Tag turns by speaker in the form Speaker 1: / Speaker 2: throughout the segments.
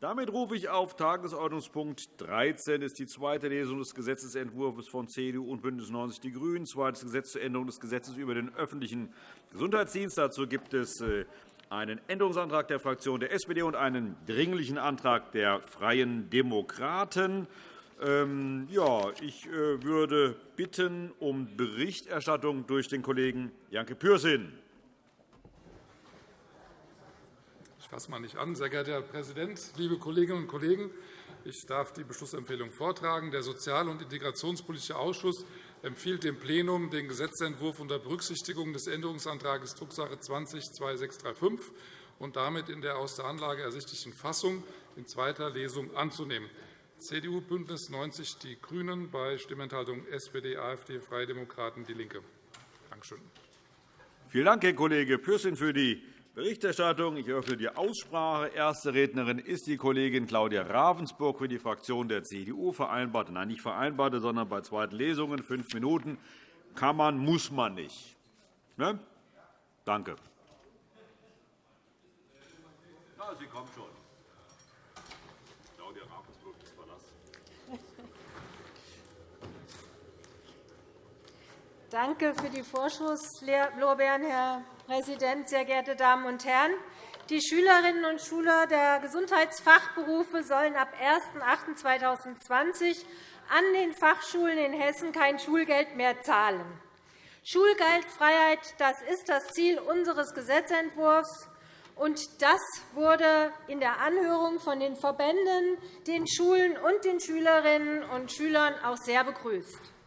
Speaker 1: Damit rufe ich auf Tagesordnungspunkt 13. Das ist die zweite Lesung des Gesetzentwurfs von CDU und BÜNDNIS 90 die GRÜNEN, zweites Gesetz zur Änderung des Gesetzes über den öffentlichen Gesundheitsdienst. Dazu gibt es äh, einen Änderungsantrag der Fraktion der SPD und einen Dringlichen Antrag der Freien Demokraten. Ähm, ich äh, würde bitten um Berichterstattung durch den Kollegen Janke Pürsün.
Speaker 2: Ich fasse mal nicht an. Sehr geehrter Herr Präsident, liebe Kolleginnen und Kollegen! Ich darf die Beschlussempfehlung vortragen. Der Sozial- und Integrationspolitische Ausschuss empfiehlt dem Plenum den Gesetzentwurf unter Berücksichtigung des Änderungsantrags Drucksache 20-2635 und damit in der aus der Anlage ersichtlichen Fassung in zweiter Lesung anzunehmen. CDU, BÜNDNIS 90 die GRÜNEN, bei Stimmenthaltung SPD, AfD, Freie Demokraten, DIE LINKE. Danke schön.
Speaker 1: Vielen Dank, Herr Kollege Pürsün, für die Berichterstattung. Ich eröffne die Aussprache. Erste Rednerin ist die Kollegin Claudia Ravensburg für die Fraktion der CDU. Vereinbarte, nein, nicht vereinbarte, sondern bei zweiten Lesungen fünf Minuten. Kann man, muss man nicht. Ne? Danke. Ja, sie kommt schon.
Speaker 3: Danke für die Vorschusslorbeeren, Herr Präsident, sehr geehrte Damen und Herren! Die Schülerinnen und Schüler der Gesundheitsfachberufe sollen ab 01.08.2020 an den Fachschulen in Hessen kein Schulgeld mehr zahlen. Schulgeldfreiheit das ist das Ziel unseres Gesetzentwurfs. Und das wurde in der Anhörung von den Verbänden, den Schulen und den Schülerinnen und Schülern auch sehr begrüßt.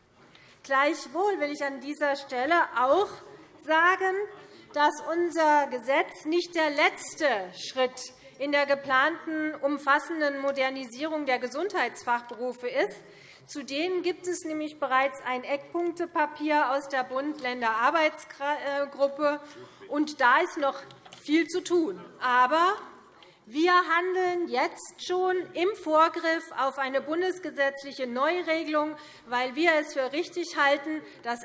Speaker 3: Gleichwohl will ich an dieser Stelle auch sagen, dass unser Gesetz nicht der letzte Schritt in der geplanten umfassenden Modernisierung der Gesundheitsfachberufe ist. Zudem gibt es nämlich bereits ein Eckpunktepapier aus der Bund-Länder-Arbeitsgruppe. Da ist noch viel zu tun. Aber wir handeln jetzt schon im Vorgriff auf eine bundesgesetzliche Neuregelung, weil wir es für richtig halten, dass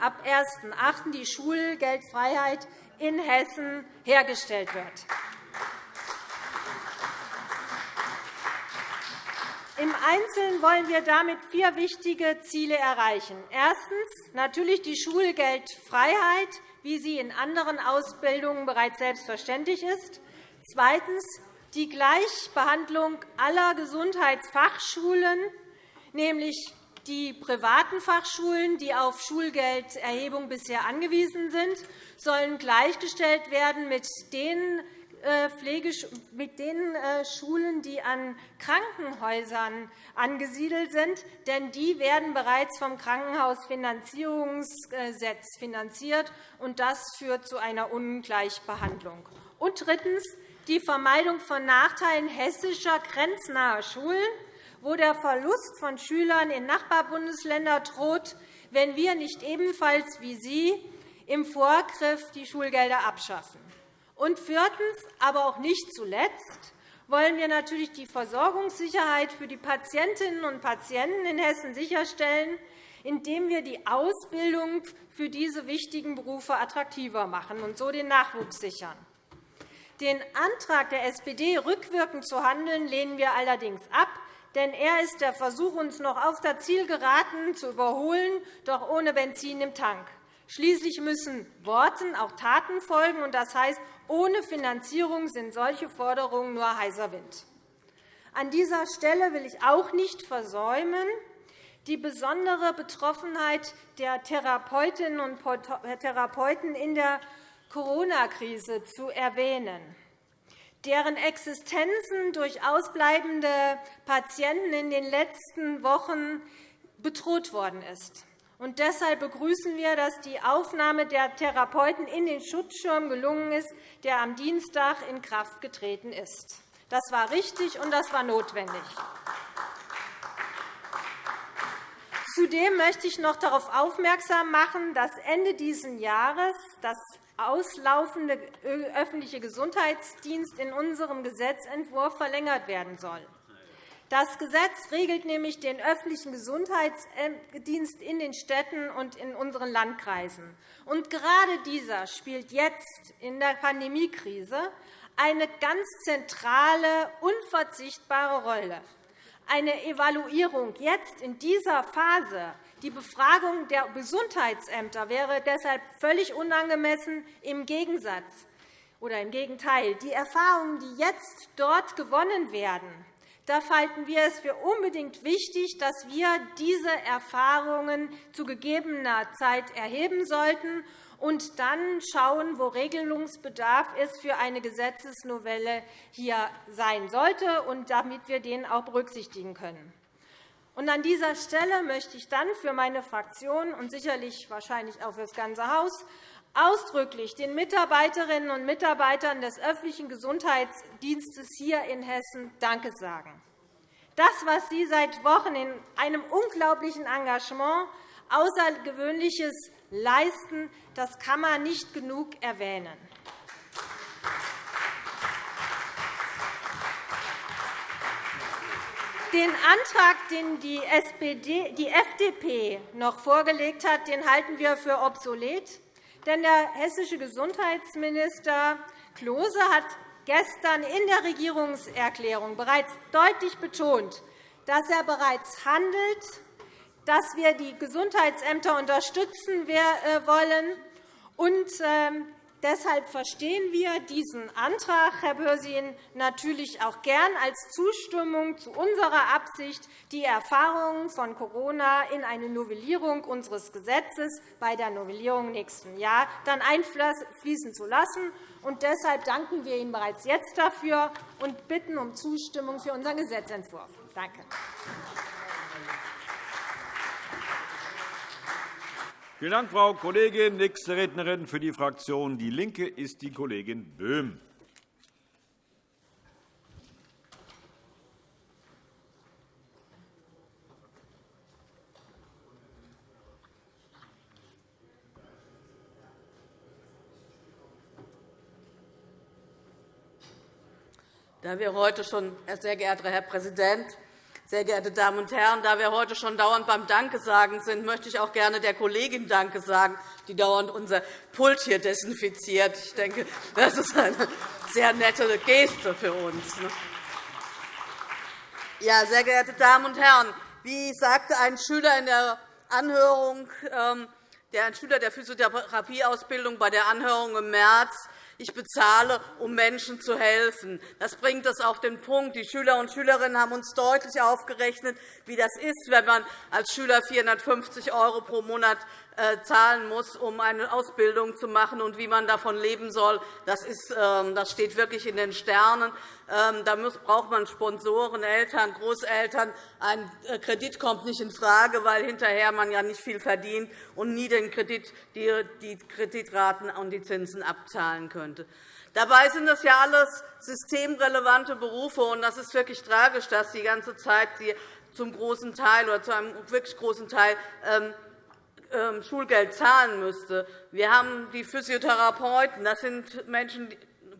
Speaker 3: ab 01.08. die Schulgeldfreiheit in Hessen hergestellt wird. Im Einzelnen wollen wir damit vier wichtige Ziele erreichen. Erstens natürlich die Schulgeldfreiheit, wie sie in anderen Ausbildungen bereits selbstverständlich ist. Zweitens die Gleichbehandlung aller Gesundheitsfachschulen, nämlich die privaten Fachschulen, die auf Schulgelderhebung bisher angewiesen sind, sollen gleichgestellt werden mit den äh, mit den äh, Schulen, die an Krankenhäusern angesiedelt sind. Denn die werden bereits vom Krankenhausfinanzierungsgesetz finanziert. und Das führt zu einer Ungleichbehandlung. Und drittens die Vermeidung von Nachteilen hessischer grenznaher Schulen, wo der Verlust von Schülern in Nachbarbundesländer droht, wenn wir nicht ebenfalls wie Sie im Vorgriff die Schulgelder abschaffen. Und viertens, aber auch nicht zuletzt, wollen wir natürlich die Versorgungssicherheit für die Patientinnen und Patienten in Hessen sicherstellen, indem wir die Ausbildung für diese wichtigen Berufe attraktiver machen und so den Nachwuchs sichern. Den Antrag der SPD, rückwirkend zu handeln, lehnen wir allerdings ab, denn er ist der Versuch, uns noch auf der Zielgeraden zu überholen, doch ohne Benzin im Tank. Schließlich müssen Worten auch Taten folgen, und das heißt, ohne Finanzierung sind solche Forderungen nur heißer Wind. An dieser Stelle will ich auch nicht versäumen, die besondere Betroffenheit der Therapeutinnen und Therapeuten in der Corona-Krise zu erwähnen, deren Existenzen durch ausbleibende Patienten in den letzten Wochen bedroht worden ist. Und deshalb begrüßen wir, dass die Aufnahme der Therapeuten in den Schutzschirm gelungen ist, der am Dienstag in Kraft getreten ist. Das war richtig, und das war notwendig. Zudem möchte ich noch darauf aufmerksam machen, dass Ende dieses Jahres das auslaufende öffentliche Gesundheitsdienst in unserem Gesetzentwurf verlängert werden soll. Das Gesetz regelt nämlich den öffentlichen Gesundheitsdienst in den Städten und in unseren Landkreisen. Und gerade dieser spielt jetzt in der Pandemiekrise eine ganz zentrale, unverzichtbare Rolle. Eine Evaluierung jetzt in dieser Phase, die Befragung der Gesundheitsämter, wäre deshalb völlig unangemessen. Im Gegensatz oder im Gegenteil. Die Erfahrungen, die jetzt dort gewonnen werden, da halten wir es für unbedingt wichtig, dass wir diese Erfahrungen zu gegebener Zeit erheben sollten und dann schauen, wo Regelungsbedarf ist für eine Gesetzesnovelle hier sein sollte, und damit wir den auch berücksichtigen können. Und an dieser Stelle möchte ich dann für meine Fraktion und sicherlich wahrscheinlich auch für das ganze Haus ausdrücklich den Mitarbeiterinnen und Mitarbeitern des öffentlichen Gesundheitsdienstes hier in Hessen Danke sagen. Das, was Sie seit Wochen in einem unglaublichen Engagement Außergewöhnliches leisten, das kann man nicht genug erwähnen. Den Antrag, den die, SPD, die FDP noch vorgelegt hat, den halten wir für obsolet. Denn der hessische Gesundheitsminister Klose hat gestern in der Regierungserklärung bereits deutlich betont, dass er bereits handelt, dass wir die Gesundheitsämter unterstützen äh, wollen. Und ähm, Deshalb verstehen wir diesen Antrag, Herr Börsin, natürlich auch gern als Zustimmung zu unserer Absicht, die Erfahrungen von Corona in eine Novellierung unseres Gesetzes bei der Novellierung nächsten Jahr dann einfließen zu lassen. Und deshalb danken wir Ihnen bereits jetzt dafür und bitten um Zustimmung für unseren Gesetzentwurf. Danke.
Speaker 1: Vielen Dank, Frau Kollegin. Nächste Rednerin für die Fraktion DIE LINKE ist die Kollegin Böhm.
Speaker 4: Da wir heute schon, sehr geehrter Herr Präsident, sehr geehrte Damen und Herren, da wir heute schon dauernd beim Danke sagen sind, möchte ich auch gerne der Kollegin Danke sagen, die dauernd unser Pult hier desinfiziert. Ich denke, das ist eine sehr nette Geste für uns. Ne? Ja, sehr geehrte Damen und Herren, wie sagte ein Schüler in der Anhörung, ähm, der ein Schüler der Physiotherapieausbildung bei der Anhörung im März, ich bezahle, um Menschen zu helfen. Das bringt es auf den Punkt. Die Schüler und Schülerinnen haben uns deutlich aufgerechnet, wie das ist, wenn man als Schüler 450 € pro Monat zahlen muss, um eine Ausbildung zu machen und wie man davon leben soll. Das, ist, ähm, das steht wirklich in den Sternen. Ähm, da braucht man Sponsoren, Eltern, Großeltern. Ein äh, Kredit kommt nicht infrage, weil hinterher man ja nicht viel verdient und nie den Kredit, die Kreditraten und die Zinsen abzahlen könnte. Dabei sind das ja alles systemrelevante Berufe. und Das ist wirklich tragisch, dass die ganze Zeit zum großen Teil oder zu einem wirklich großen Teil ähm, Schulgeld zahlen müsste. Wir haben die Physiotherapeuten. Das sind Menschen,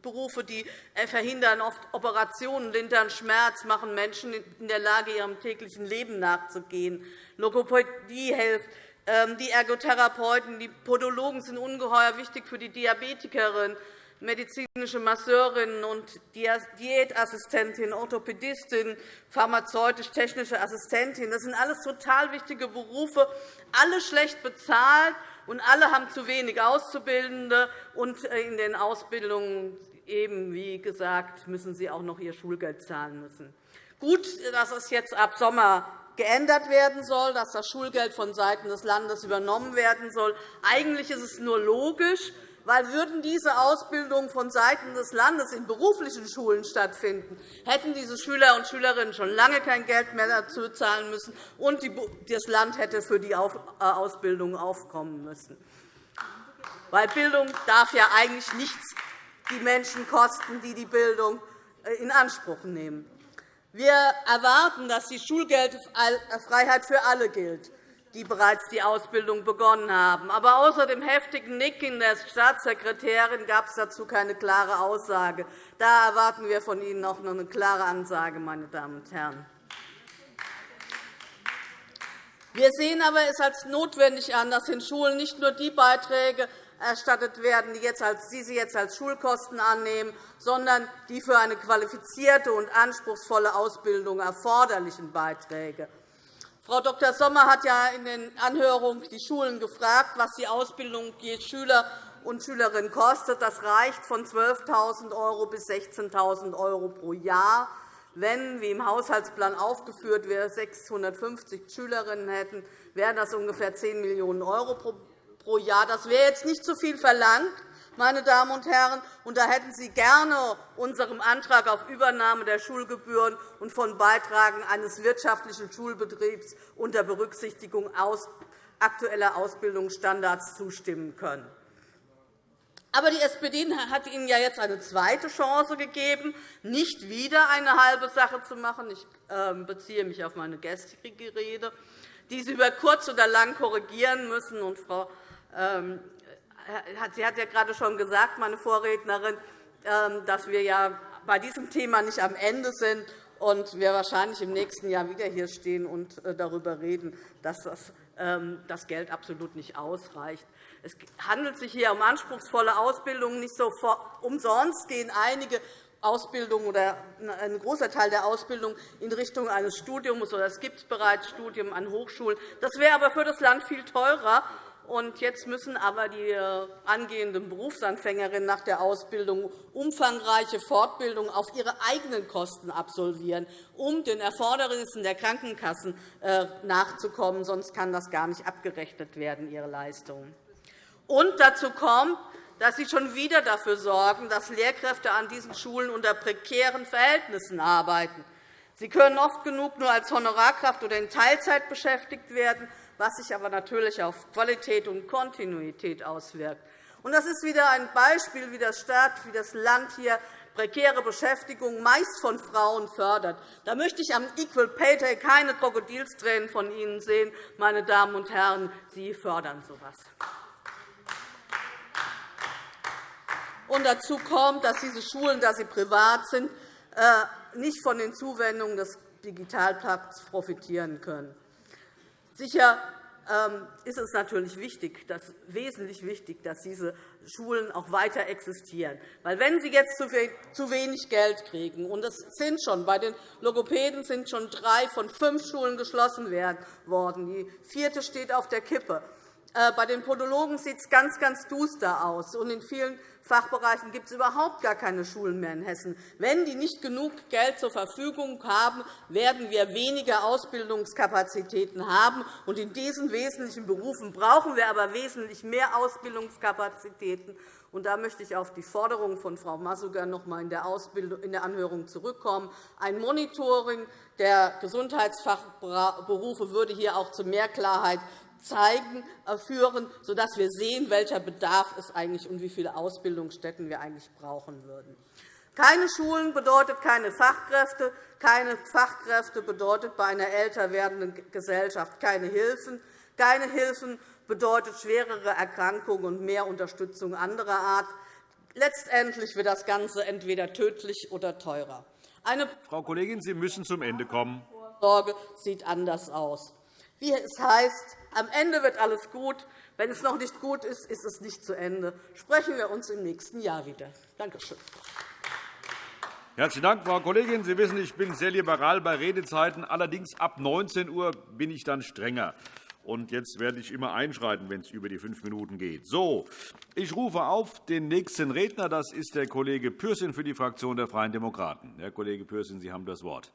Speaker 4: Berufe, die äh, verhindern oft Operationen, lindern Schmerz, machen Menschen in der Lage, ihrem täglichen Leben nachzugehen. Logopädie hilft. Ähm, die Ergotherapeuten, die Podologen sind ungeheuer wichtig für die Diabetikerin medizinische Masseurinnen und Diätassistentin, Orthopädistin, pharmazeutisch-technische Assistentin. Das sind alles total wichtige Berufe, alle schlecht bezahlt, und alle haben zu wenig Auszubildende. Und äh, in den Ausbildungen eben, wie gesagt, müssen sie auch noch ihr Schulgeld zahlen müssen. Gut, dass es jetzt ab Sommer geändert werden soll, dass das Schulgeld vonseiten des Landes übernommen werden soll. Eigentlich ist es nur logisch, weil würden diese Ausbildungen vonseiten des Landes in beruflichen Schulen stattfinden, hätten diese Schüler und Schülerinnen schon lange kein Geld mehr dazu zahlen müssen, und das Land hätte für die äh, Ausbildung aufkommen müssen. Weil Bildung darf ja eigentlich nichts die Menschen kosten, die die Bildung äh, in Anspruch nehmen. Wir erwarten, dass die Schulgeldfreiheit für alle gilt die bereits die Ausbildung begonnen haben. Aber außer dem heftigen Nicken der Staatssekretärin gab es dazu keine klare Aussage. Da erwarten wir von Ihnen auch noch eine klare Ansage, meine Damen und Herren. Wir sehen aber es als notwendig an, dass in Schulen nicht nur die Beiträge erstattet werden, die Sie jetzt als Schulkosten annehmen, sondern die für eine qualifizierte und anspruchsvolle Ausbildung erforderlichen Beiträge. Frau Dr. Sommer hat ja in den Anhörungen die Schulen gefragt, was die Ausbildung je Schüler und Schülerin kostet. Das reicht von 12.000 € bis 16.000 € pro Jahr. Wenn, wie im Haushaltsplan aufgeführt, wir 650 Schülerinnen hätten, wären das ungefähr 10 Millionen € pro Jahr. Das wäre jetzt nicht zu viel verlangt, meine Damen und Herren. Und da hätten Sie gerne unserem Antrag auf Übernahme der Schulgebühren und von Beitragen eines wirtschaftlichen Schulbetriebs unter Berücksichtigung aktueller Ausbildungsstandards zustimmen können. Aber die SPD hat Ihnen ja jetzt eine zweite Chance gegeben, nicht wieder eine halbe Sache zu machen. Ich ähm, beziehe mich auf meine gestrige Rede, die Sie über kurz oder lang korrigieren müssen. Und Frau ähm, Sie hat ja gerade schon gesagt, meine Vorrednerin, ähm, dass wir ja bei diesem Thema nicht am Ende sind und wir wahrscheinlich im nächsten Jahr wieder hier stehen und äh, darüber reden, dass das Geld absolut nicht ausreicht. Es handelt sich hier um anspruchsvolle Ausbildungen. Nicht so umsonst gehen einige Ausbildungen oder ein großer Teil der Ausbildung in Richtung eines Studiums, oder es gibt bereits Studien an Hochschulen. Das wäre aber für das Land viel teurer. Und jetzt müssen aber die äh, angehenden Berufsanfängerinnen nach der Ausbildung umfangreiche Fortbildung auf ihre eigenen Kosten absolvieren, um den Erfordernissen der Krankenkassen äh, nachzukommen. Sonst kann das gar nicht abgerechnet werden, ihre Leistungen. Und dazu kommt, dass Sie schon wieder dafür sorgen, dass Lehrkräfte an diesen Schulen unter prekären Verhältnissen arbeiten. Sie können oft genug nur als Honorarkraft oder in Teilzeit beschäftigt werden, was sich aber natürlich auf Qualität und Kontinuität auswirkt. Das ist wieder ein Beispiel, wie das Staat, wie das Land hier prekäre Beschäftigung meist von Frauen fördert. Da möchte ich am Equal Pay Day keine Krokodilstränen von Ihnen sehen, meine Damen und Herren. Sie fördern so etwas. Und dazu kommt, dass diese Schulen, da sie privat sind, äh, nicht von den Zuwendungen des Digitalpakts profitieren können. Sicher ähm, ist es natürlich wichtig, dass, wesentlich wichtig, dass diese Schulen auch weiter existieren. Weil wenn sie jetzt zu wenig Geld kriegen, und es sind schon, bei den Logopäden sind schon drei von fünf Schulen geschlossen worden, die vierte steht auf der Kippe, bei den Podologen sieht es ganz, ganz duster aus. Und in vielen Fachbereichen gibt es überhaupt gar keine Schulen mehr in Hessen. Wenn die nicht genug Geld zur Verfügung haben, werden wir weniger Ausbildungskapazitäten haben. Und in diesen wesentlichen Berufen brauchen wir aber wesentlich mehr Ausbildungskapazitäten. Und da möchte ich auf die Forderung von Frau Massuger noch einmal in der Anhörung zurückkommen. Ein Monitoring der Gesundheitsfachberufe würde hier auch zu mehr Klarheit zeigen, äh, führen, sodass wir sehen, welcher Bedarf es eigentlich und wie viele Ausbildungsstätten wir eigentlich brauchen würden. Keine Schulen bedeutet keine Fachkräfte. Keine Fachkräfte bedeutet bei einer älter werdenden Gesellschaft keine Hilfen. Keine Hilfen bedeutet schwerere Erkrankungen und mehr Unterstützung anderer Art. Letztendlich wird das Ganze entweder tödlich oder teurer.
Speaker 1: Eine Frau Kollegin, Sie müssen zum Ende kommen.
Speaker 4: Sorge sieht anders aus. Wie es heißt, am Ende wird alles gut. Wenn es noch nicht gut ist, ist es nicht zu Ende. Sprechen wir uns im nächsten Jahr wieder. Danke schön.
Speaker 1: Herzlichen Dank, Frau Kollegin. Sie wissen, ich bin sehr liberal bei Redezeiten. Allerdings ab 19 Uhr bin ich dann strenger. Und jetzt werde ich immer einschreiten, wenn es über die fünf Minuten geht. So, ich rufe auf den nächsten Redner. Das ist der Kollege Pürsün für die Fraktion der Freien Demokraten. Herr Kollege Pürsün, Sie haben das Wort.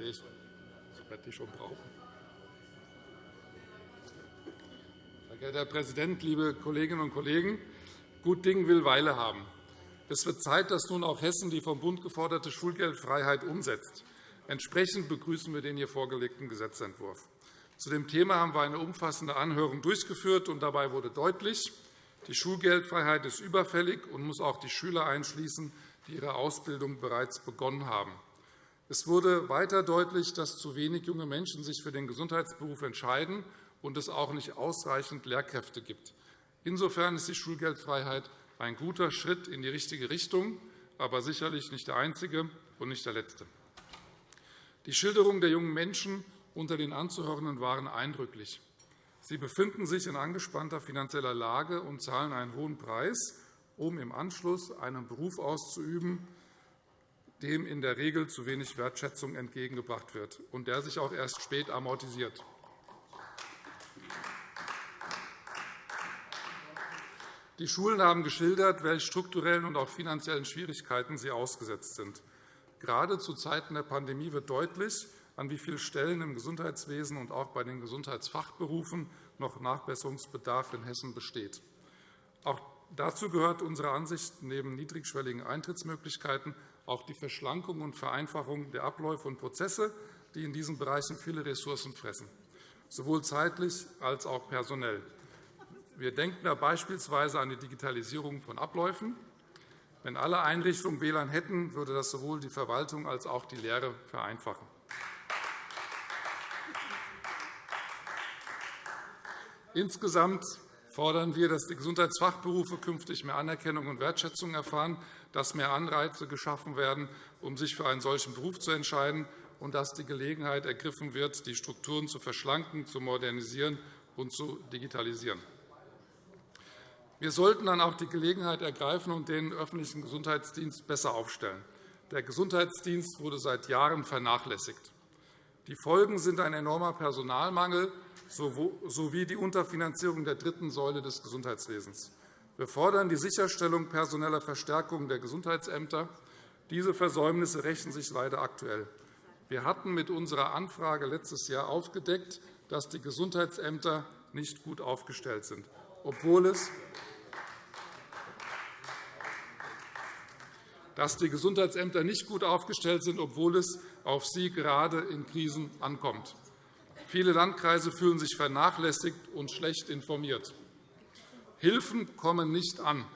Speaker 2: Ich, ich schon brauchen. Sehr geehrter Herr Präsident, liebe Kolleginnen und Kollegen! Gut Ding will Weile haben. Es wird Zeit, dass nun auch Hessen die vom Bund geforderte Schulgeldfreiheit umsetzt. Entsprechend begrüßen wir den hier vorgelegten Gesetzentwurf. Zu dem Thema haben wir eine umfassende Anhörung durchgeführt. und Dabei wurde deutlich, die Schulgeldfreiheit ist überfällig und muss auch die Schüler einschließen, die ihre Ausbildung bereits begonnen haben. Es wurde weiter deutlich, dass zu wenig junge Menschen sich für den Gesundheitsberuf entscheiden und es auch nicht ausreichend Lehrkräfte gibt. Insofern ist die Schulgeldfreiheit ein guter Schritt in die richtige Richtung, aber sicherlich nicht der einzige und nicht der letzte. Die Schilderungen der jungen Menschen unter den Anzuhörenden waren eindrücklich. Sie befinden sich in angespannter finanzieller Lage und zahlen einen hohen Preis, um im Anschluss einen Beruf auszuüben, dem in der Regel zu wenig Wertschätzung entgegengebracht wird und der sich auch erst spät amortisiert. Die Schulen haben geschildert, welche strukturellen und auch finanziellen Schwierigkeiten sie ausgesetzt sind. Gerade zu Zeiten der Pandemie wird deutlich, an wie vielen Stellen im Gesundheitswesen und auch bei den Gesundheitsfachberufen noch Nachbesserungsbedarf in Hessen besteht. Auch dazu gehört unserer Ansicht neben niedrigschwelligen Eintrittsmöglichkeiten auch die Verschlankung und Vereinfachung der Abläufe und Prozesse, die in diesen Bereichen viele Ressourcen fressen, sowohl zeitlich als auch personell. Wir denken da beispielsweise an die Digitalisierung von Abläufen. Wenn alle Einrichtungen WLAN hätten, würde das sowohl die Verwaltung als auch die Lehre vereinfachen. Insgesamt fordern wir, dass die Gesundheitsfachberufe künftig mehr Anerkennung und Wertschätzung erfahren, dass mehr Anreize geschaffen werden, um sich für einen solchen Beruf zu entscheiden, und dass die Gelegenheit ergriffen wird, die Strukturen zu verschlanken, zu modernisieren und zu digitalisieren. Wir sollten dann auch die Gelegenheit ergreifen und den öffentlichen Gesundheitsdienst besser aufstellen. Der Gesundheitsdienst wurde seit Jahren vernachlässigt. Die Folgen sind ein enormer Personalmangel sowie die Unterfinanzierung der dritten Säule des Gesundheitswesens. Wir fordern die Sicherstellung personeller Verstärkung der Gesundheitsämter. Diese Versäumnisse rächen sich leider aktuell. Wir hatten mit unserer Anfrage letztes Jahr aufgedeckt, dass die Gesundheitsämter nicht gut aufgestellt sind, obwohl es dass die Gesundheitsämter nicht gut aufgestellt sind, obwohl es auf sie gerade in Krisen ankommt. Viele Landkreise fühlen sich vernachlässigt und schlecht informiert. Hilfen kommen nicht an.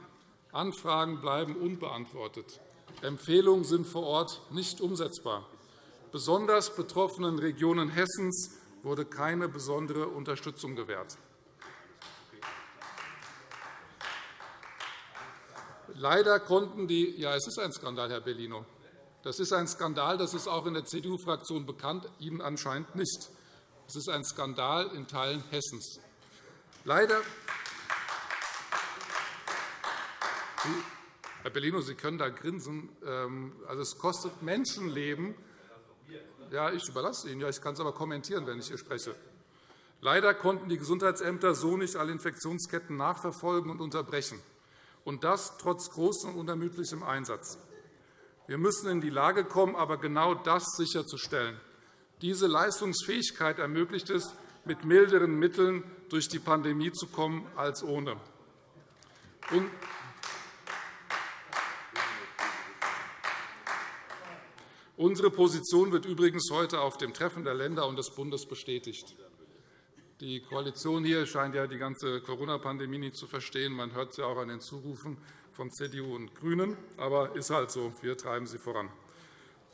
Speaker 2: Anfragen bleiben unbeantwortet. Empfehlungen sind vor Ort nicht umsetzbar. Besonders betroffenen Regionen Hessens wurde keine besondere Unterstützung gewährt. Leider konnten die ja, es ist ein Skandal, Herr Bellino. Das ist ein Skandal, das ist auch in der CDU-Fraktion bekannt, Ihnen anscheinend nicht. Es ist ein Skandal in Teilen Hessens. Leider Herr Bellino, Sie können da grinsen. Ähm, also, es kostet Menschenleben. Ja, ich überlasse Ihnen. Ja, ich kann es aber kommentieren, wenn ich hier spreche. Leider konnten die Gesundheitsämter so nicht alle Infektionsketten nachverfolgen und unterbrechen, und das trotz großem und unermüdlichem Einsatz. Wir müssen in die Lage kommen, aber genau das sicherzustellen. Diese Leistungsfähigkeit ermöglicht es, mit milderen Mitteln durch die Pandemie zu kommen als ohne. Unsere Position wird übrigens heute auf dem Treffen der Länder und des Bundes bestätigt. Die Koalition hier scheint ja die ganze Corona-Pandemie nicht zu verstehen. Man hört ja auch an den Zurufen von CDU und GRÜNEN. Aber ist halt so. Wir treiben sie voran.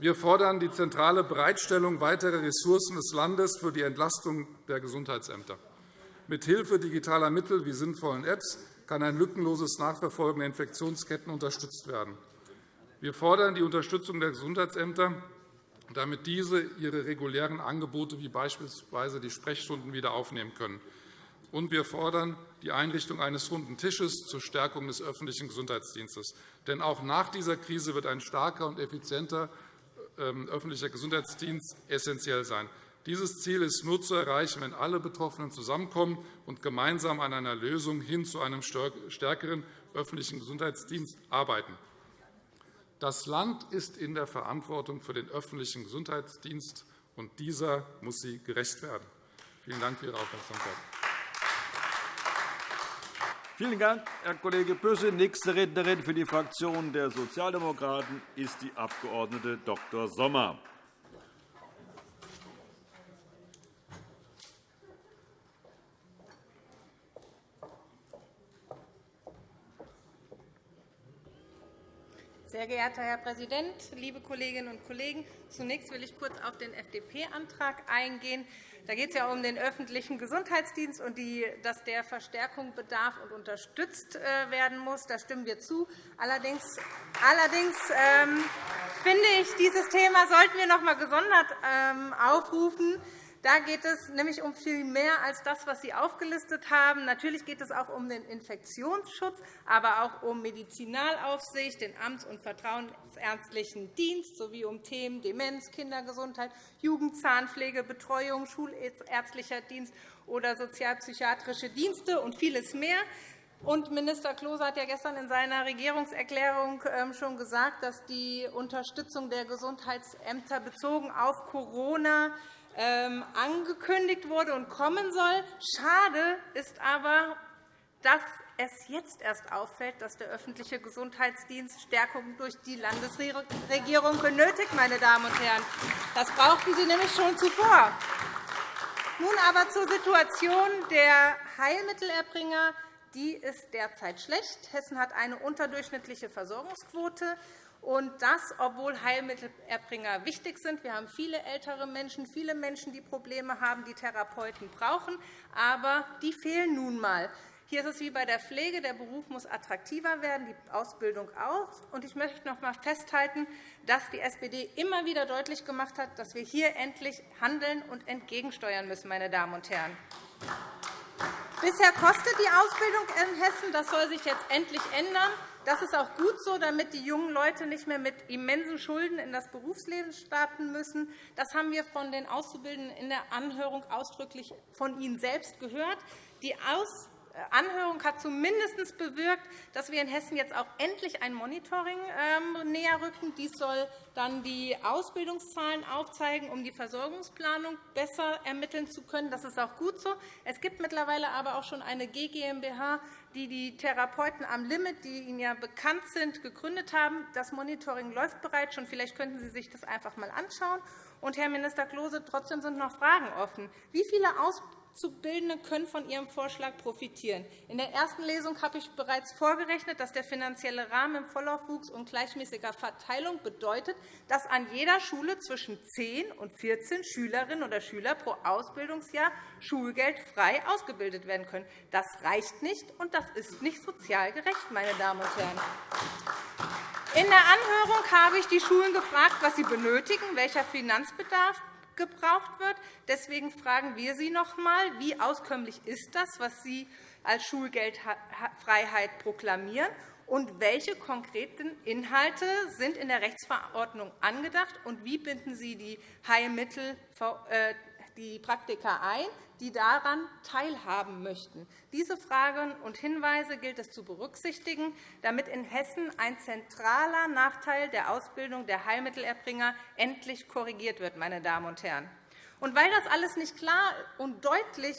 Speaker 2: Wir fordern die zentrale Bereitstellung weiterer Ressourcen des Landes für die Entlastung der Gesundheitsämter. Mit Hilfe digitaler Mittel wie sinnvollen Apps kann ein lückenloses Nachverfolgen der Infektionsketten unterstützt werden. Wir fordern die Unterstützung der Gesundheitsämter, damit diese ihre regulären Angebote wie beispielsweise die Sprechstunden wieder aufnehmen können. Und wir fordern die Einrichtung eines runden Tisches zur Stärkung des öffentlichen Gesundheitsdienstes. Denn auch nach dieser Krise wird ein starker und effizienter öffentlicher Gesundheitsdienst essentiell sein. Dieses Ziel ist nur zu erreichen, wenn alle Betroffenen zusammenkommen und gemeinsam an einer Lösung hin zu einem stärkeren öffentlichen Gesundheitsdienst arbeiten. Das Land ist in der Verantwortung für den öffentlichen Gesundheitsdienst, und dieser muss sie gerecht werden. Vielen Dank für Ihre Aufmerksamkeit.
Speaker 1: Vielen Dank, Herr Kollege Büsse. Nächste Rednerin für die Fraktion der Sozialdemokraten ist die Abg. Dr. Sommer.
Speaker 5: Sehr geehrter Herr Präsident, liebe Kolleginnen und Kollegen! Zunächst will ich kurz auf den FDP-Antrag eingehen. Da geht es ja um den öffentlichen Gesundheitsdienst und die, dass der Verstärkung bedarf und unterstützt äh, werden muss. Da stimmen wir zu. Allerdings, allerdings ähm, finde ich, dieses Thema sollten wir noch einmal gesondert ähm, aufrufen. Da geht es nämlich um viel mehr als das, was Sie aufgelistet haben. Natürlich geht es auch um den Infektionsschutz, aber auch um Medizinalaufsicht, den amts- und vertrauensärztlichen Dienst sowie um Themen Demenz, Kindergesundheit, Jugendzahnpflege, Betreuung, schulärztlicher Dienst oder sozialpsychiatrische Dienste und vieles mehr. Und Minister Klose hat ja gestern in seiner Regierungserklärung ähm, schon gesagt, dass die Unterstützung der Gesundheitsämter bezogen auf Corona angekündigt wurde und kommen soll. Schade ist aber, dass es jetzt erst auffällt, dass der öffentliche Gesundheitsdienst Stärkung durch die Landesregierung benötigt. Meine Damen und Herren. Das brauchten Sie nämlich schon zuvor. Nun aber zur Situation der Heilmittelerbringer. Die ist derzeit schlecht. Hessen hat eine unterdurchschnittliche Versorgungsquote. Und das, obwohl Heilmittelerbringer wichtig sind. Wir haben viele ältere Menschen, viele Menschen, die Probleme haben, die Therapeuten brauchen. Aber die fehlen nun einmal. Hier ist es wie bei der Pflege. Der Beruf muss attraktiver werden, die Ausbildung auch. Und ich möchte noch einmal festhalten, dass die SPD immer wieder deutlich gemacht hat, dass wir hier endlich handeln und entgegensteuern müssen. Meine Damen und Herren. Bisher kostet die Ausbildung in Hessen. Das soll sich jetzt endlich ändern. Das ist auch gut so, damit die jungen Leute nicht mehr mit immensen Schulden in das Berufsleben starten müssen. Das haben wir von den Auszubildenden in der Anhörung ausdrücklich von Ihnen selbst gehört. Die Aus Anhörung hat zumindest bewirkt, dass wir in Hessen jetzt auch endlich ein Monitoring ähm, näher rücken. Dies soll dann die Ausbildungszahlen aufzeigen, um die Versorgungsplanung besser ermitteln zu können. Das ist auch gut so. Es gibt mittlerweile aber auch schon eine GmbH, die die Therapeuten am Limit, die Ihnen ja bekannt sind, gegründet haben. Das Monitoring läuft bereits schon. Vielleicht könnten Sie sich das einfach einmal anschauen. Und, Herr Minister Klose, trotzdem sind noch Fragen offen. Wie viele Auszubildende können von Ihrem Vorschlag profitieren? In der ersten Lesung habe ich bereits vorgerechnet, dass der finanzielle Rahmen im Vollaufwuchs und gleichmäßiger Verteilung bedeutet, dass an jeder Schule zwischen 10 und 14 Schülerinnen oder Schüler pro Ausbildungsjahr schulgeldfrei ausgebildet werden können. Das reicht nicht, und das ist nicht sozial gerecht, meine Damen und Herren. In der Anhörung habe ich die Schulen gefragt, was sie benötigen, welcher Finanzbedarf gebraucht wird. Deswegen fragen wir Sie noch einmal, wie auskömmlich ist das, was Sie als Schulgeldfreiheit proklamieren, und welche konkreten Inhalte sind in der Rechtsverordnung angedacht, und wie binden Sie die Heilmittel äh, die Praktiker ein, die daran teilhaben möchten. Diese Fragen und Hinweise gilt es zu berücksichtigen, damit in Hessen ein zentraler Nachteil der Ausbildung der Heilmittelerbringer endlich korrigiert wird. Meine Damen und Herren. Und weil das alles nicht klar und deutlich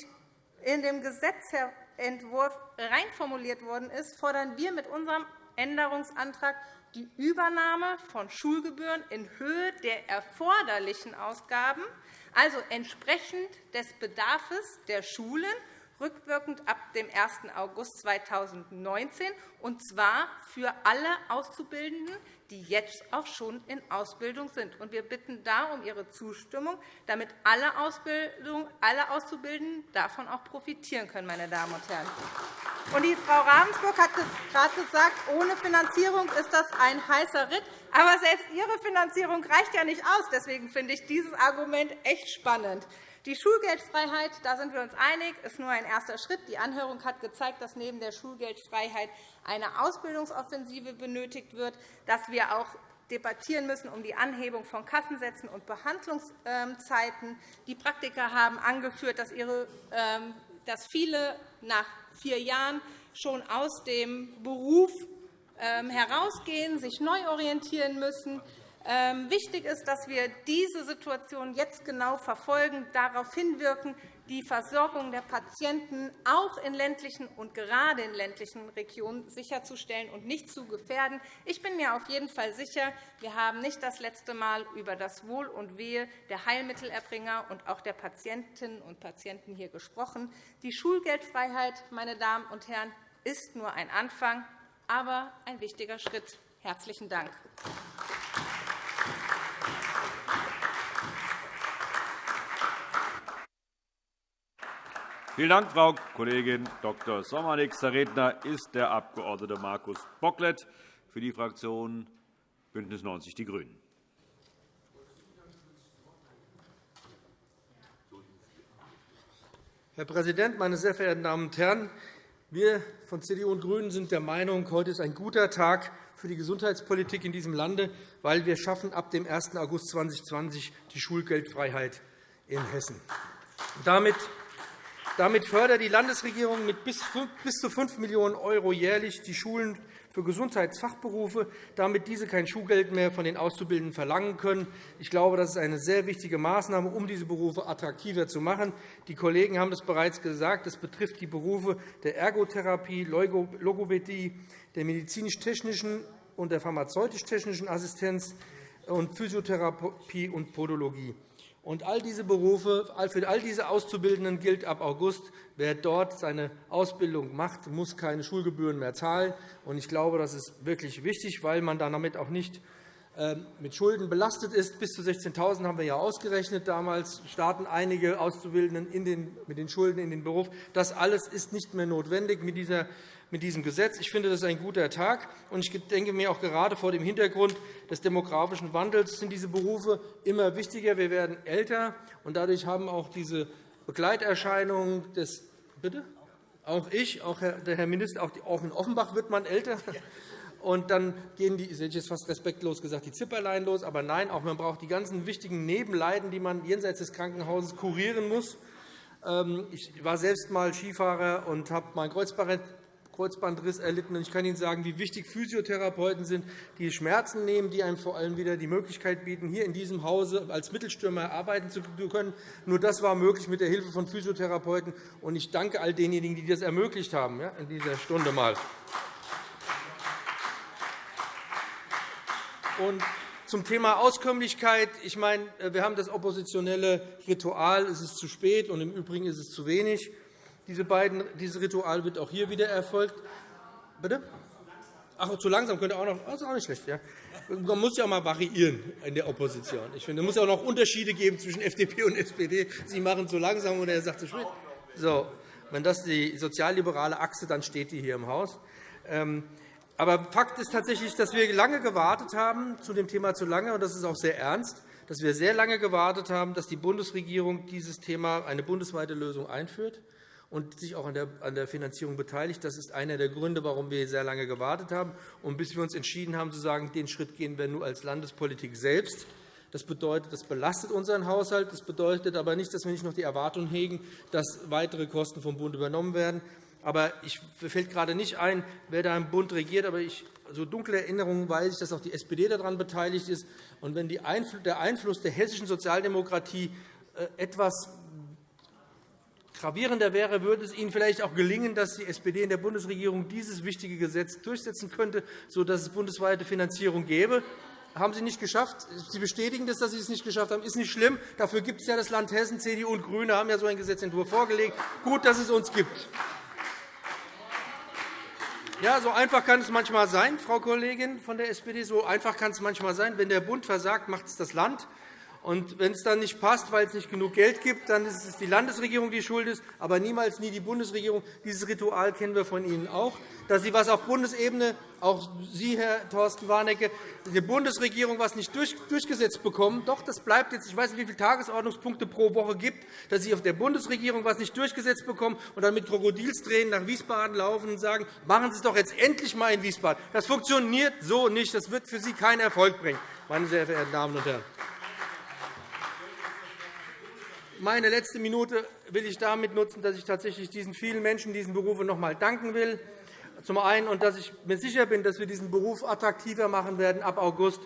Speaker 5: in dem Gesetzentwurf reinformuliert worden ist, fordern wir mit unserem Änderungsantrag die Übernahme von Schulgebühren in Höhe der erforderlichen Ausgaben also entsprechend des Bedarfs der Schulen rückwirkend ab dem 1. August 2019, und zwar für alle Auszubildenden, die jetzt auch schon in Ausbildung sind. Wir bitten da um Ihre Zustimmung, damit alle, alle Auszubildenden davon auch profitieren können. Meine Damen und Herren. Und die Frau Ravensburg hat gerade gesagt, ohne Finanzierung ist das ein heißer Ritt. Aber selbst Ihre Finanzierung reicht ja nicht aus. Deswegen finde ich dieses Argument echt spannend. Die Schulgeldfreiheit, da sind wir uns einig, ist nur ein erster Schritt. Die Anhörung hat gezeigt, dass neben der Schulgeldfreiheit eine Ausbildungsoffensive benötigt wird, dass wir auch debattieren müssen um die Anhebung von Kassensätzen und Behandlungszeiten. Die Praktiker haben angeführt, dass ähm, viele nach vier Jahren schon aus dem Beruf ähm, herausgehen, sich neu orientieren müssen. Ähm, wichtig ist, dass wir diese Situation jetzt genau verfolgen, darauf hinwirken, die Versorgung der Patienten auch in ländlichen und gerade in ländlichen Regionen sicherzustellen und nicht zu gefährden. Ich bin mir auf jeden Fall sicher, wir haben nicht das letzte Mal über das Wohl und Wehe der Heilmittelerbringer und auch der Patientinnen und Patienten hier gesprochen. Die Schulgeldfreiheit, meine Damen und Herren, ist nur ein Anfang, aber ein wichtiger Schritt
Speaker 4: Herzlichen Dank.
Speaker 1: Vielen Dank, Frau Kollegin Dr. Sommer. Nächster Redner ist der Abg. Markus Bocklet für die Fraktion BÜNDNIS 90 die GRÜNEN.
Speaker 6: Herr Präsident, meine sehr verehrten Damen und Herren! Wir von CDU und GRÜNEN sind der Meinung, heute ist ein guter Tag für die Gesundheitspolitik in diesem Lande, weil wir schaffen ab dem 1. August 2020 die Schulgeldfreiheit in Hessen. Damit damit fördert die Landesregierung mit bis zu 5 Millionen € jährlich die Schulen für Gesundheitsfachberufe, damit diese kein Schulgeld mehr von den Auszubildenden verlangen können. Ich glaube, das ist eine sehr wichtige Maßnahme, um diese Berufe attraktiver zu machen. Die Kollegen haben es bereits gesagt. Es betrifft die Berufe der Ergotherapie, Logopädie, der medizinisch-technischen und der pharmazeutisch-technischen Assistenz und Physiotherapie und Podologie. Und all diese Berufe, für all diese Auszubildenden gilt ab August, wer dort seine Ausbildung macht, muss keine Schulgebühren mehr zahlen. Ich glaube, das ist wirklich wichtig, weil man damit auch nicht ähm, mit Schulden belastet ist. Bis zu 16.000 haben wir ja ausgerechnet. Damals starten einige Auszubildenden mit den Schulden in den Beruf. Das alles ist nicht mehr notwendig mit dieser mit diesem Gesetz. Ich finde, das ist ein guter Tag. Und ich denke mir auch gerade vor dem Hintergrund des demografischen Wandels sind diese Berufe immer wichtiger. Wir werden älter, und dadurch haben auch diese Begleiterscheinungen des Bitte? Auch ich, auch der Herr Minister, auch in Offenbach wird man älter. Und dann gehen die, ich jetzt fast respektlos gesagt, die Zipperlein los. Aber nein, auch man braucht die ganzen wichtigen Nebenleiden, die man jenseits des Krankenhauses kurieren muss. Ähm, ich war selbst einmal Skifahrer und habe mein Kreuzband Kreuzbandriss erlitten. Ich kann Ihnen sagen, wie wichtig Physiotherapeuten sind, die Schmerzen nehmen, die einem vor allem wieder die Möglichkeit bieten, hier in diesem Hause als Mittelstürmer arbeiten zu können. Nur das war möglich mit der Hilfe von Physiotherapeuten. Und ich danke all denjenigen, die das ermöglicht haben in dieser Stunde mal. Und zum Thema Auskömmlichkeit. Ich meine, wir haben das oppositionelle Ritual. Es ist zu spät, und im Übrigen ist es zu wenig. Diese beiden, dieses Ritual wird auch hier wieder erfolgt. Bitte? Ach, zu langsam könnte auch noch. Das ist auch nicht schlecht. Ja. Man muss ja auch mal variieren in der Opposition. Ich finde, es muss ja auch noch Unterschiede geben zwischen FDP und SPD. Sie machen zu langsam und er sagt zu spät. So, wenn das die sozialliberale Achse, dann steht die hier im Haus. Ähm, aber Fakt ist tatsächlich, dass wir lange gewartet haben zu dem Thema zu lange, und das ist auch sehr ernst, dass wir sehr lange gewartet haben, dass die Bundesregierung dieses Thema eine bundesweite Lösung einführt und sich auch an der Finanzierung beteiligt. Das ist einer der Gründe, warum wir sehr lange gewartet haben und bis wir uns entschieden haben, zu sagen, den Schritt gehen wir nur als Landespolitik selbst. Das bedeutet, das belastet unseren Haushalt. Das bedeutet aber nicht, dass wir nicht noch die Erwartung hegen, dass weitere Kosten vom Bund übernommen werden. Aber ich fällt gerade nicht ein, wer da im Bund regiert. Aber ich, so dunkle Erinnerungen weiß ich, dass auch die SPD daran beteiligt ist. Und wenn der Einfluss der hessischen Sozialdemokratie äh, etwas Gravierender wäre, würde es Ihnen vielleicht auch gelingen, dass die SPD in der Bundesregierung dieses wichtige Gesetz durchsetzen könnte, sodass es bundesweite Finanzierung gäbe. Haben Sie nicht geschafft. Sie bestätigen das, dass Sie es nicht geschafft haben. Das ist nicht schlimm. Dafür gibt es ja das Land Hessen. CDU und GRÜNE haben ja so einen Gesetzentwurf vorgelegt. Gut, dass es uns gibt. Ja, so einfach kann es manchmal sein, Frau Kollegin von der SPD. So einfach kann es manchmal sein. Wenn der Bund versagt, macht es das Land. Und wenn es dann nicht passt, weil es nicht genug Geld gibt, dann ist es die Landesregierung, die schuld ist, aber niemals nie die Bundesregierung. Dieses Ritual kennen wir von Ihnen auch, dass Sie was auf Bundesebene, auch Sie, Herr Thorsten Warnecke, die Bundesregierung etwas nicht durchgesetzt bekommen. Doch, das bleibt jetzt. Ich weiß nicht, wie viele Tagesordnungspunkte pro Woche gibt, dass Sie auf der Bundesregierung etwas nicht durchgesetzt bekommen und dann mit Krokodilstränen nach Wiesbaden laufen und sagen, machen Sie es doch jetzt endlich einmal in Wiesbaden. Das funktioniert so nicht. Das wird für Sie keinen Erfolg bringen, meine sehr verehrten Damen und Herren. Meine letzte Minute will ich damit nutzen, dass ich tatsächlich diesen vielen Menschen diesen Berufen noch einmal danken will. Zum einen, und dass ich mir sicher bin, dass wir diesen Beruf attraktiver machen werden ab August.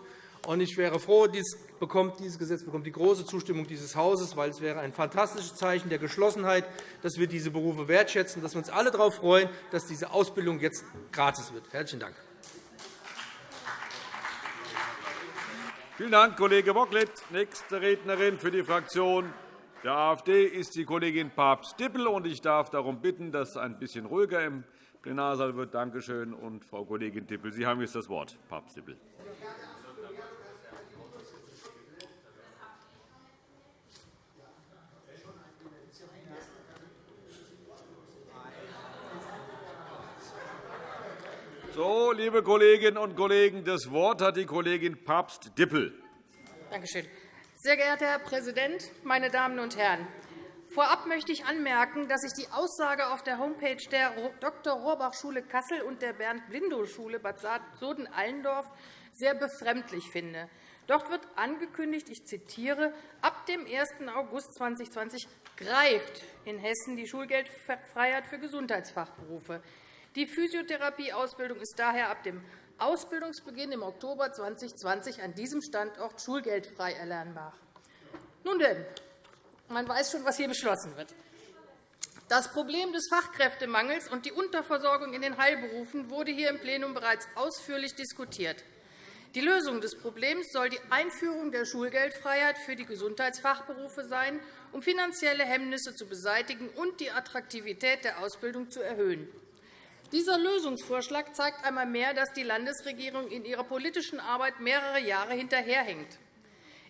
Speaker 6: Und ich wäre froh, dies bekommt, dieses Gesetz bekommt die große Zustimmung dieses Hauses, weil es wäre ein fantastisches Zeichen der Geschlossenheit, dass wir diese Berufe wertschätzen, dass wir uns alle darauf freuen, dass diese Ausbildung jetzt gratis wird. Herzlichen Dank.
Speaker 1: Vielen Dank, Kollege Bocklet. Nächste Rednerin für die Fraktion der AfD ist die Kollegin Papst-Dippel. Ich darf darum bitten, dass ein bisschen ruhiger im Plenarsaal wird. Danke schön. Und Frau Kollegin Dippel, Sie haben jetzt das Wort. Papst Dippel. So, liebe Kolleginnen und Kollegen, das Wort hat die Kollegin Papst-Dippel.
Speaker 7: Danke schön. Sehr geehrter Herr Präsident, meine Damen und Herren! Vorab möchte ich anmerken, dass ich die Aussage auf der Homepage der Dr. Rohrbach-Schule Kassel und der Bernd-Blindow-Schule Bad Soden-Allendorf sehr befremdlich finde. Dort wird angekündigt, ich zitiere, ab dem 1. August 2020 greift in Hessen die Schulgeldfreiheit für Gesundheitsfachberufe. Die Physiotherapieausbildung ist daher ab dem Ausbildungsbeginn im Oktober 2020 an diesem Standort schulgeldfrei erlernbar. Nun denn, man weiß schon, was hier beschlossen wird. Das Problem des Fachkräftemangels und die Unterversorgung in den Heilberufen wurde hier im Plenum bereits ausführlich diskutiert. Die Lösung des Problems soll die Einführung der Schulgeldfreiheit für die Gesundheitsfachberufe sein, um finanzielle Hemmnisse zu beseitigen und die Attraktivität der Ausbildung zu erhöhen. Dieser Lösungsvorschlag zeigt einmal mehr, dass die Landesregierung in ihrer politischen Arbeit mehrere Jahre hinterherhängt.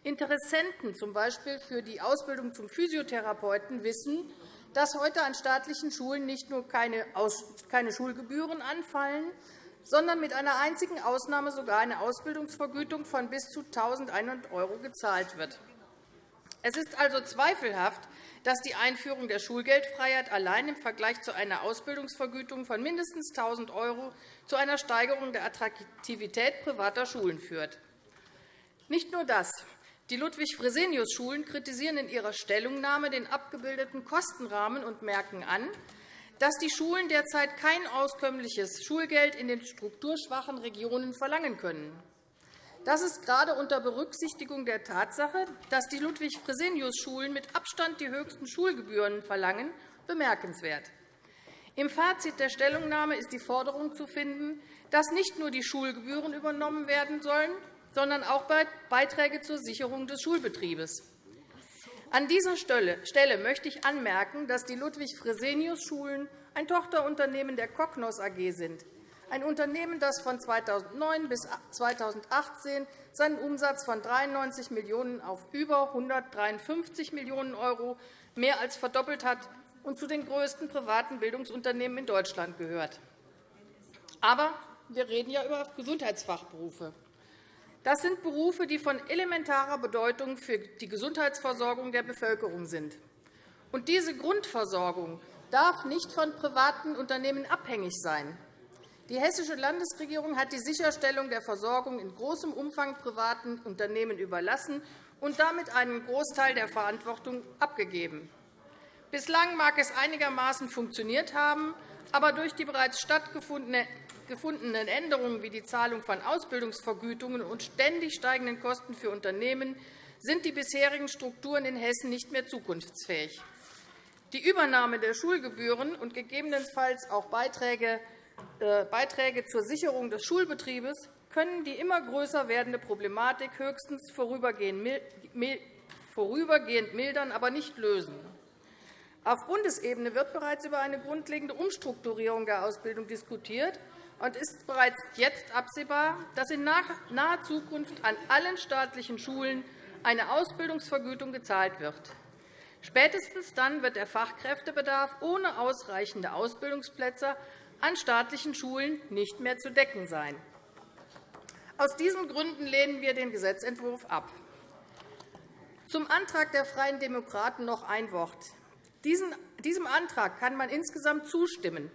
Speaker 7: Interessenten, z. B. für die Ausbildung zum Physiotherapeuten, wissen, dass heute an staatlichen Schulen nicht nur keine Schulgebühren anfallen, sondern mit einer einzigen Ausnahme sogar eine Ausbildungsvergütung von bis zu 1.100 € gezahlt wird. Es ist also zweifelhaft, dass die Einführung der Schulgeldfreiheit allein im Vergleich zu einer Ausbildungsvergütung von mindestens 1.000 € zu einer Steigerung der Attraktivität privater Schulen führt. Nicht nur das. Die Ludwig-Fresenius-Schulen kritisieren in ihrer Stellungnahme den abgebildeten Kostenrahmen und merken an, dass die Schulen derzeit kein auskömmliches Schulgeld in den strukturschwachen Regionen verlangen können. Das ist gerade unter Berücksichtigung der Tatsache, dass die Ludwig-Fresenius-Schulen mit Abstand die höchsten Schulgebühren verlangen, bemerkenswert. Im Fazit der Stellungnahme ist die Forderung zu finden, dass nicht nur die Schulgebühren übernommen werden sollen, sondern auch Beiträge zur Sicherung des Schulbetriebes. An dieser Stelle möchte ich anmerken, dass die Ludwig-Fresenius-Schulen ein Tochterunternehmen der Cognos AG sind, ein Unternehmen, das von 2009 bis 2018 seinen Umsatz von 93 Millionen € auf über 153 Millionen € mehr als verdoppelt hat und zu den größten privaten Bildungsunternehmen in Deutschland gehört. Aber wir reden ja über Gesundheitsfachberufe. Das sind Berufe, die von elementarer Bedeutung für die Gesundheitsversorgung der Bevölkerung sind. Und diese Grundversorgung darf nicht von privaten Unternehmen abhängig sein. Die Hessische Landesregierung hat die Sicherstellung der Versorgung in großem Umfang privaten Unternehmen überlassen und damit einen Großteil der Verantwortung abgegeben. Bislang mag es einigermaßen funktioniert haben, aber durch die bereits stattgefundenen Änderungen wie die Zahlung von Ausbildungsvergütungen und ständig steigenden Kosten für Unternehmen sind die bisherigen Strukturen in Hessen nicht mehr zukunftsfähig. Die Übernahme der Schulgebühren und gegebenenfalls auch Beiträge Beiträge zur Sicherung des Schulbetriebes können die immer größer werdende Problematik höchstens vorübergehend mildern, aber nicht lösen. Auf Bundesebene wird bereits über eine grundlegende Umstrukturierung der Ausbildung diskutiert und ist bereits jetzt absehbar, dass in naher Zukunft an allen staatlichen Schulen eine Ausbildungsvergütung gezahlt wird. Spätestens dann wird der Fachkräftebedarf ohne ausreichende Ausbildungsplätze an staatlichen Schulen nicht mehr zu decken sein. Aus diesen Gründen lehnen wir den Gesetzentwurf ab. Zum Antrag der Freien Demokraten noch ein Wort. Diesem Antrag kann man insgesamt zustimmen.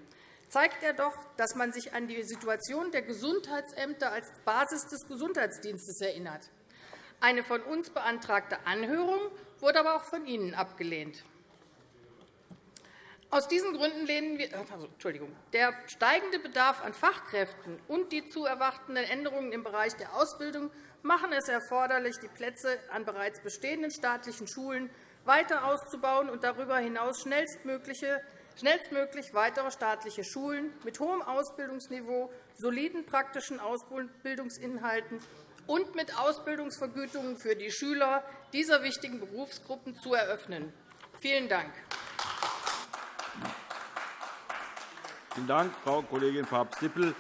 Speaker 7: Zeigt er doch, dass man sich an die Situation der Gesundheitsämter als Basis des Gesundheitsdienstes erinnert. Eine von uns beantragte Anhörung wurde aber auch von Ihnen abgelehnt. Aus diesen Gründen lehnen wir also, Entschuldigung, der steigende Bedarf an Fachkräften und die zu erwartenden Änderungen im Bereich der Ausbildung machen es erforderlich, die Plätze an bereits bestehenden staatlichen Schulen weiter auszubauen und darüber hinaus schnellstmöglich weitere staatliche Schulen mit hohem Ausbildungsniveau, soliden praktischen Ausbildungsinhalten und mit Ausbildungsvergütungen für die Schüler dieser wichtigen Berufsgruppen zu eröffnen. Vielen Dank.
Speaker 1: Vielen Dank, Frau Kollegin Papst-Dippel.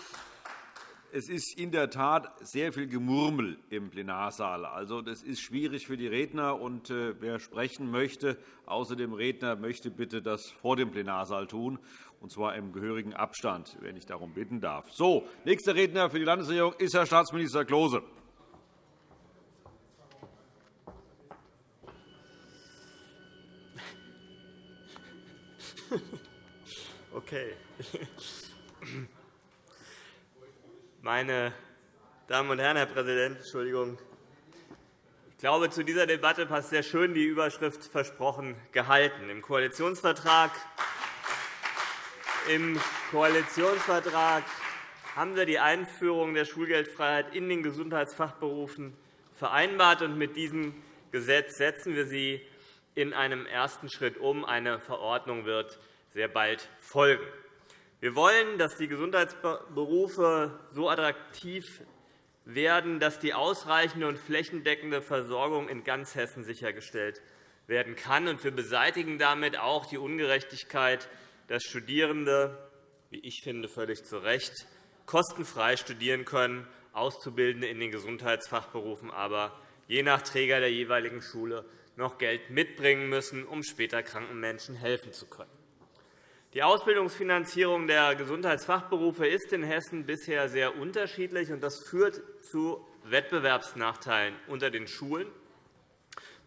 Speaker 1: Es ist in der Tat sehr viel Gemurmel im Plenarsaal. Also, das ist schwierig für die Redner. Und äh, wer sprechen möchte, außer dem Redner, möchte bitte das vor dem Plenarsaal tun, und zwar im gehörigen Abstand, wenn ich darum bitten darf. So, nächster Redner für die Landesregierung ist Herr Staatsminister Klose.
Speaker 8: Okay. Meine Damen und Herren, Herr Präsident, Entschuldigung. Ich glaube, zu dieser Debatte passt sehr schön die Überschrift versprochen gehalten. Im Koalitionsvertrag, im Koalitionsvertrag haben wir die Einführung der Schulgeldfreiheit in den Gesundheitsfachberufen vereinbart. und Mit diesem Gesetz setzen wir sie in einem ersten Schritt um. Eine Verordnung wird sehr bald folgen. Wir wollen, dass die Gesundheitsberufe so attraktiv werden, dass die ausreichende und flächendeckende Versorgung in ganz Hessen sichergestellt werden kann. Wir beseitigen damit auch die Ungerechtigkeit, dass Studierende, wie ich finde, völlig zu Recht, kostenfrei studieren können, Auszubildende in den Gesundheitsfachberufen aber je nach Träger der jeweiligen Schule noch Geld mitbringen müssen, um später kranken Menschen helfen zu können. Die Ausbildungsfinanzierung der Gesundheitsfachberufe ist in Hessen bisher sehr unterschiedlich, und das führt zu Wettbewerbsnachteilen unter den Schulen.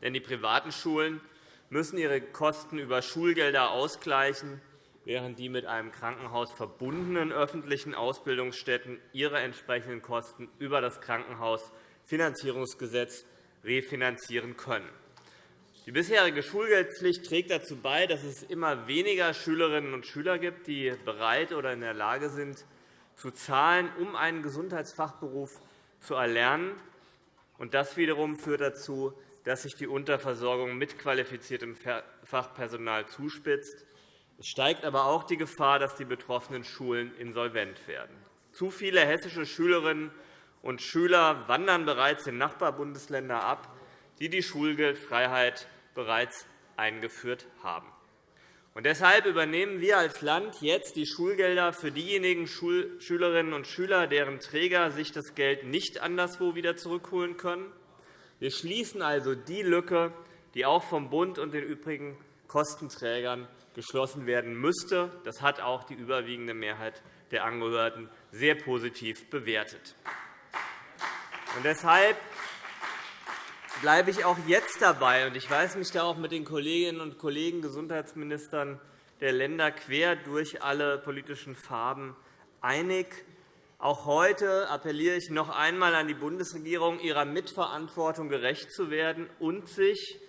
Speaker 8: Denn die privaten Schulen müssen ihre Kosten über Schulgelder ausgleichen, während die mit einem Krankenhaus verbundenen öffentlichen Ausbildungsstätten ihre entsprechenden Kosten über das Krankenhausfinanzierungsgesetz refinanzieren können. Die bisherige Schulgeldpflicht trägt dazu bei, dass es immer weniger Schülerinnen und Schüler gibt, die bereit oder in der Lage sind, zu zahlen, um einen Gesundheitsfachberuf zu erlernen. Das wiederum führt dazu, dass sich die Unterversorgung mit qualifiziertem Fachpersonal zuspitzt. Es steigt aber auch die Gefahr, dass die betroffenen Schulen insolvent werden. Zu viele hessische Schülerinnen und Schüler wandern bereits in Nachbarbundesländer ab die die Schulgeldfreiheit bereits eingeführt haben. Und deshalb übernehmen wir als Land jetzt die Schulgelder für diejenigen Schülerinnen und Schüler, deren Träger sich das Geld nicht anderswo wieder zurückholen können. Wir schließen also die Lücke, die auch vom Bund und den übrigen Kostenträgern geschlossen werden müsste. Das hat auch die überwiegende Mehrheit der Angehörten sehr positiv bewertet. Und deshalb bleibe ich auch jetzt dabei. Ich weise mich da auch mit den Kolleginnen und Kollegen Gesundheitsministern der Länder quer durch alle politischen Farben einig. Auch heute appelliere ich noch einmal an die Bundesregierung, ihrer Mitverantwortung gerecht zu werden und sich,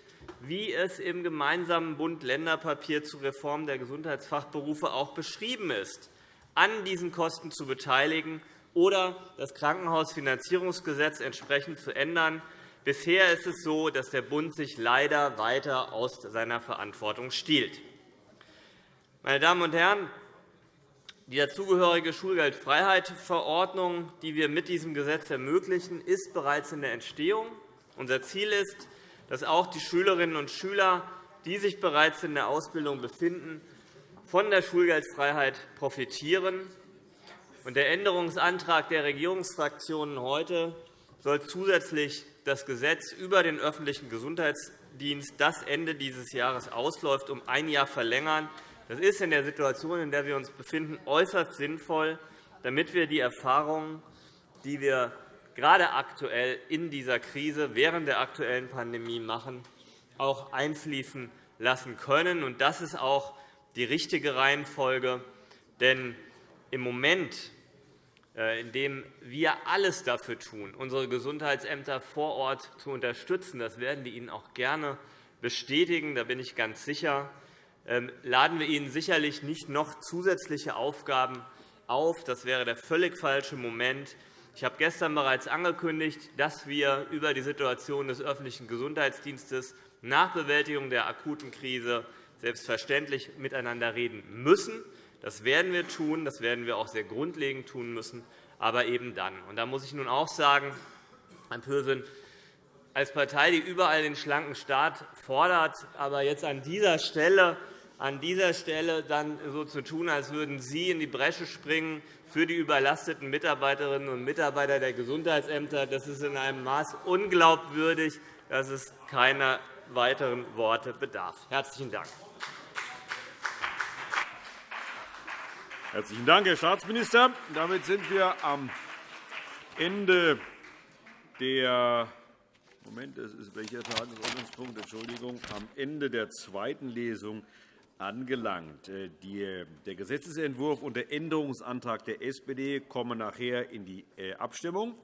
Speaker 8: wie es im gemeinsamen Bund-Länder-Papier zur Reform der Gesundheitsfachberufe auch beschrieben ist, an diesen Kosten zu beteiligen oder das Krankenhausfinanzierungsgesetz entsprechend zu ändern, Bisher ist es so, dass der Bund sich leider weiter aus seiner Verantwortung stiehlt. Meine Damen und Herren, die dazugehörige Schulgeldfreiheit-Verordnung, die wir mit diesem Gesetz ermöglichen, ist bereits in der Entstehung. Unser Ziel ist, dass auch die Schülerinnen und Schüler, die sich bereits in der Ausbildung befinden, von der Schulgeldfreiheit profitieren. Der Änderungsantrag der Regierungsfraktionen heute soll zusätzlich das Gesetz über den öffentlichen Gesundheitsdienst, das Ende dieses Jahres ausläuft, um ein Jahr verlängern. Das ist in der Situation, in der wir uns befinden, äußerst sinnvoll, damit wir die Erfahrungen, die wir gerade aktuell in dieser Krise während der aktuellen Pandemie machen, auch einfließen lassen können. Das ist auch die richtige Reihenfolge. Denn im Moment indem wir alles dafür tun, unsere Gesundheitsämter vor Ort zu unterstützen. Das werden wir Ihnen auch gerne bestätigen, da bin ich ganz sicher. Ähm, laden wir Ihnen sicherlich nicht noch zusätzliche Aufgaben auf. Das wäre der völlig falsche Moment. Ich habe gestern bereits angekündigt, dass wir über die Situation des öffentlichen Gesundheitsdienstes nach Bewältigung der akuten Krise selbstverständlich miteinander reden müssen. Das werden wir tun, das werden wir auch sehr grundlegend tun müssen, aber eben dann. Und da muss ich nun auch sagen, Herr Pürsün, als Partei, die überall den schlanken Staat fordert, aber jetzt an dieser Stelle an dieser Stelle dann so zu tun, als würden Sie in die Bresche springen für die überlasteten Mitarbeiterinnen und Mitarbeiter der Gesundheitsämter. Das ist in einem Maß unglaubwürdig, dass es keiner weiteren Worte bedarf. – Herzlichen Dank.
Speaker 1: Herzlichen Dank, Herr Staatsminister. Damit sind wir am Ende der Moment, das ist welcher Tagesordnungspunkt? Entschuldigung, am Ende der zweiten Lesung angelangt. Äh, der Gesetzentwurf und der Änderungsantrag der SPD kommen nachher in die äh, Abstimmung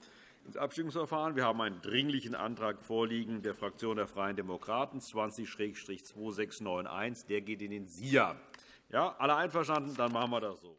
Speaker 1: ins Abstimmungsverfahren. Wir haben einen Dringlichen Antrag vorliegen der Fraktion der Freien Demokraten 20-2691. Der geht in den SIA. Ja, alle einverstanden? Dann machen wir das so.